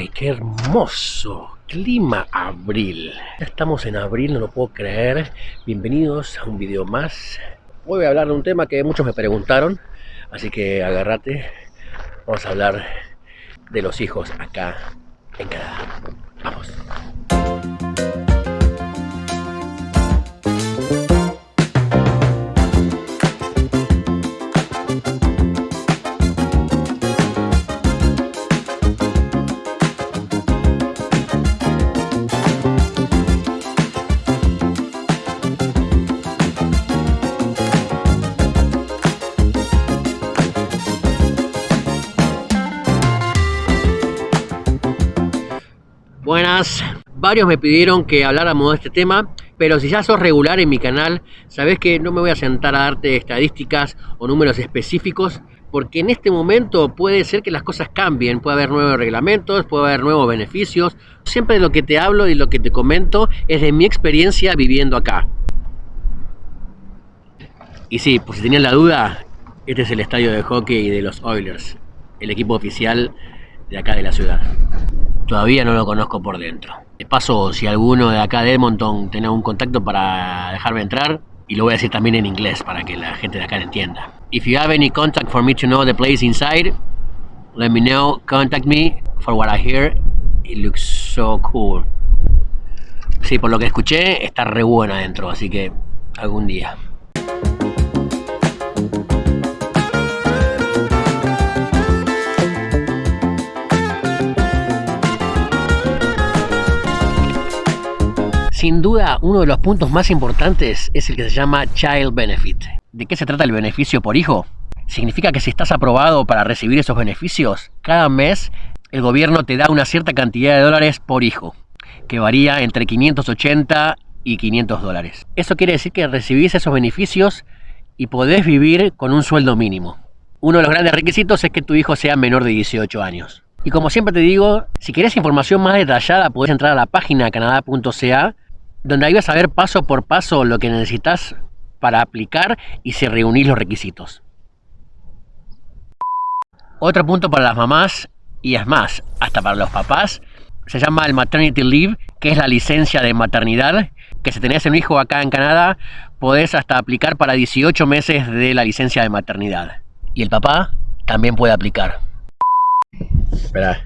¡Ay, qué hermoso! Clima abril. Ya estamos en abril, no lo puedo creer. Bienvenidos a un video más. Hoy voy a hablar de un tema que muchos me preguntaron, así que agárrate. Vamos a hablar de los hijos acá en Canadá. Varios me pidieron que habláramos de este tema, pero si ya sos regular en mi canal, sabés que no me voy a sentar a darte estadísticas o números específicos, porque en este momento puede ser que las cosas cambien, puede haber nuevos reglamentos, puede haber nuevos beneficios. Siempre de lo que te hablo y lo que te comento es de mi experiencia viviendo acá. Y sí, pues si tenían la duda, este es el estadio de hockey de los Oilers, el equipo oficial de acá de la ciudad. Todavía no lo conozco por dentro. De paso, si alguno de acá de Edmonton tiene un contacto para dejarme entrar, y lo voy a decir también en inglés para que la gente de acá lo entienda. If you have any contact for me to know the place inside, let me know, contact me for what I hear. It looks so cool. Sí, por lo que escuché, está re bueno adentro, así que algún día. Sin duda, uno de los puntos más importantes es el que se llama Child Benefit. ¿De qué se trata el beneficio por hijo? Significa que si estás aprobado para recibir esos beneficios, cada mes el gobierno te da una cierta cantidad de dólares por hijo, que varía entre 580 y 500 dólares. Eso quiere decir que recibís esos beneficios y podés vivir con un sueldo mínimo. Uno de los grandes requisitos es que tu hijo sea menor de 18 años. Y como siempre te digo, si querés información más detallada, podés entrar a la página canadá.ca donde ahí vas a ver paso por paso lo que necesitas para aplicar y se reunir los requisitos. Otro punto para las mamás, y es más, hasta para los papás, se llama el Maternity Leave, que es la licencia de maternidad, que si tenés un hijo acá en Canadá, podés hasta aplicar para 18 meses de la licencia de maternidad. Y el papá también puede aplicar. Espera,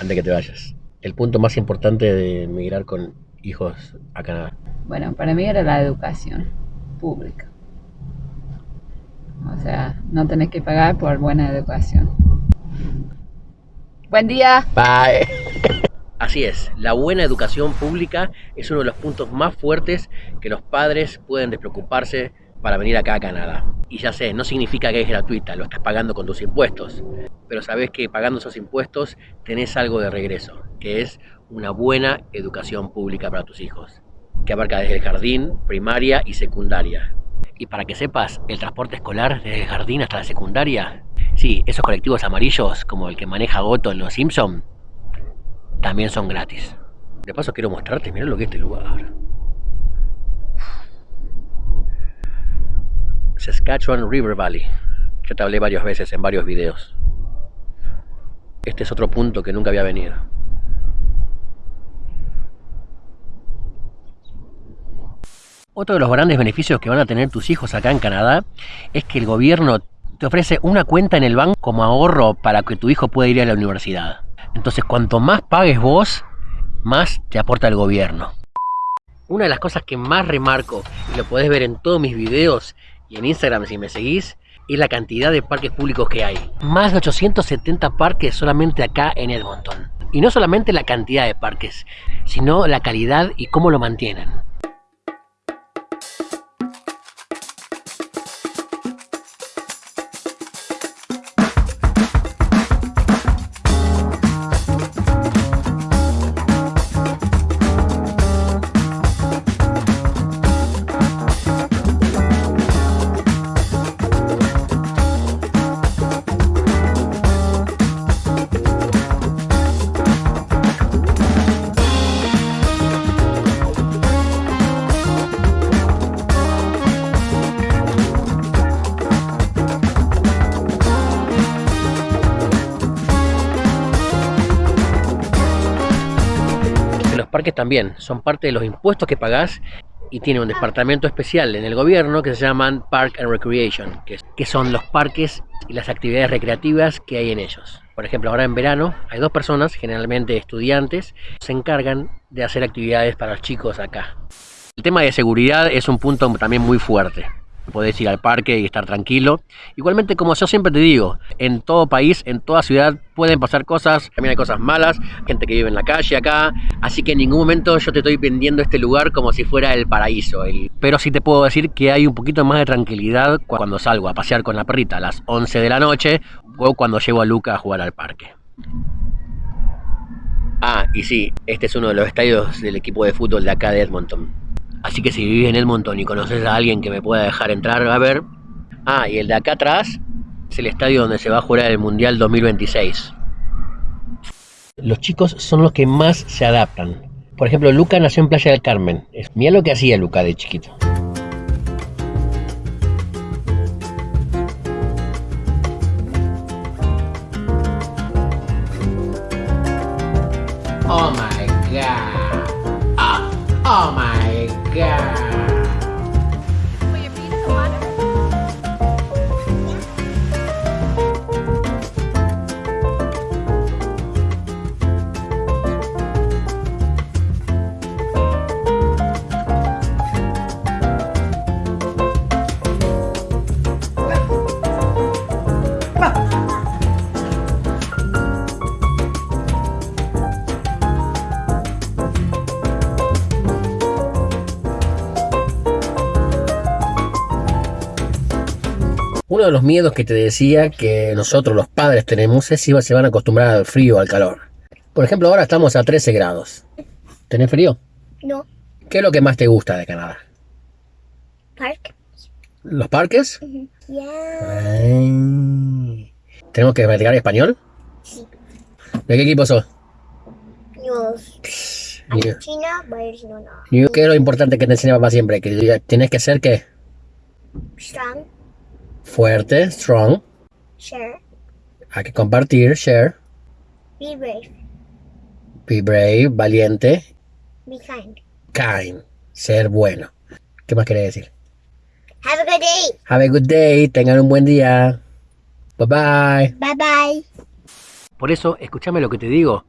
antes que te vayas. El punto más importante de emigrar con hijos a Canadá? Bueno, para mí era la educación pública. O sea, no tenés que pagar por buena educación. Buen día. Bye. Así es, la buena educación pública es uno de los puntos más fuertes que los padres pueden despreocuparse para venir acá a Canadá. Y ya sé, no significa que es gratuita, lo estás pagando con tus impuestos. Pero sabes que pagando esos impuestos tenés algo de regreso, que es una buena educación pública para tus hijos, que abarca desde el jardín, primaria y secundaria. Y para que sepas, el transporte escolar desde el jardín hasta la secundaria, sí, esos colectivos amarillos como el que maneja Goto en Los Simpson, también son gratis. De paso quiero mostrarte, mira lo que es este lugar. Saskatchewan River Valley. Ya te hablé varias veces en varios videos. Este es otro punto que nunca había venido. Otro de los grandes beneficios que van a tener tus hijos acá en Canadá es que el gobierno te ofrece una cuenta en el banco como ahorro para que tu hijo pueda ir a la universidad. Entonces, cuanto más pagues vos, más te aporta el gobierno. Una de las cosas que más remarco, y lo podés ver en todos mis videos y en Instagram si me seguís, es la cantidad de parques públicos que hay. Más de 870 parques solamente acá en Edmonton. Y no solamente la cantidad de parques, sino la calidad y cómo lo mantienen. También, son parte de los impuestos que pagás y tiene un departamento especial en el gobierno que se llaman Park and Recreation, que, que son los parques y las actividades recreativas que hay en ellos. Por ejemplo, ahora en verano hay dos personas, generalmente estudiantes, se encargan de hacer actividades para los chicos acá. El tema de seguridad es un punto también muy fuerte. Podés ir al parque y estar tranquilo. Igualmente, como yo siempre te digo, en todo país, en toda ciudad, pueden pasar cosas. También hay cosas malas, gente que vive en la calle acá. Así que en ningún momento yo te estoy vendiendo este lugar como si fuera el paraíso. Pero sí te puedo decir que hay un poquito más de tranquilidad cuando salgo a pasear con la perrita a las 11 de la noche o cuando llevo a Luca a jugar al parque. Ah, y sí, este es uno de los estadios del equipo de fútbol de acá de Edmonton. Así que si vivís en Edmonton y conoces a alguien que me pueda dejar entrar a ver. Ah, y el de acá atrás es el estadio donde se va a jugar el Mundial 2026. Los chicos son los que más se adaptan. Por ejemplo, Luca nació en Playa del Carmen. Mira lo que hacía Luca de chiquito. Oh my god. Oh, oh my god. Uno de los miedos que te decía que nosotros los padres tenemos es si se van a acostumbrar al frío o al calor. Por ejemplo, ahora estamos a 13 grados. ¿Tenés frío? No. ¿Qué es lo que más te gusta de Canadá? Park. ¿Los parques? Yeah. ¿Tenemos que practicar español? Sí. ¿De qué equipo sos? New- Argentina, Barcelona. New- ¿Qué es lo importante que te enseña papá siempre? Que tienes que ser ¿qué? Strong. Fuerte, strong, Share. hay que compartir, share, Be brave. be brave, valiente, Be kind. kind, ser bueno. ¿Qué más querés decir? Have a good day. Have a good day, tengan un buen día. Bye bye. Bye bye. Por eso, escúchame lo que te digo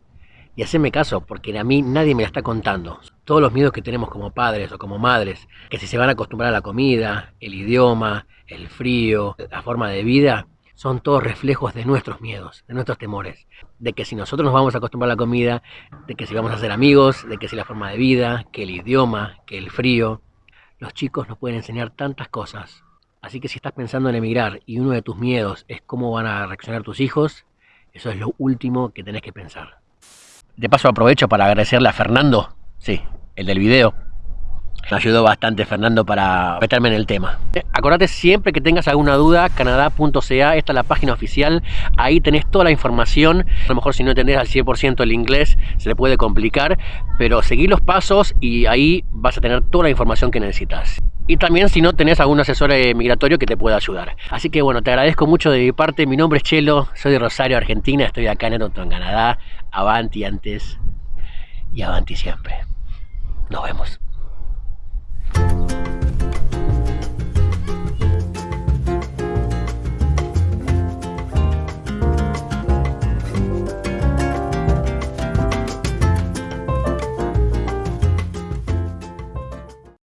y haceme caso, porque a mí nadie me la está contando. Todos los miedos que tenemos como padres o como madres, que si se van a acostumbrar a la comida, el idioma, el frío, la forma de vida, son todos reflejos de nuestros miedos, de nuestros temores. De que si nosotros nos vamos a acostumbrar a la comida, de que si vamos a ser amigos, de que si la forma de vida, que el idioma, que el frío. Los chicos nos pueden enseñar tantas cosas. Así que si estás pensando en emigrar y uno de tus miedos es cómo van a reaccionar tus hijos, eso es lo último que tenés que pensar. De paso aprovecho para agradecerle a Fernando, sí, el del video. Me ayudó bastante Fernando para meterme en el tema. Acordate siempre que tengas alguna duda, canadá.ca, esta es la página oficial, ahí tenés toda la información. A lo mejor si no entendés al 100% el inglés se le puede complicar, pero seguí los pasos y ahí vas a tener toda la información que necesitas. Y también si no tenés algún asesor eh, migratorio que te pueda ayudar. Así que bueno, te agradezco mucho de mi parte. Mi nombre es Chelo, soy de Rosario, Argentina. Estoy acá en Edmonton, Canadá. Avanti antes y avanti siempre. Nos vemos.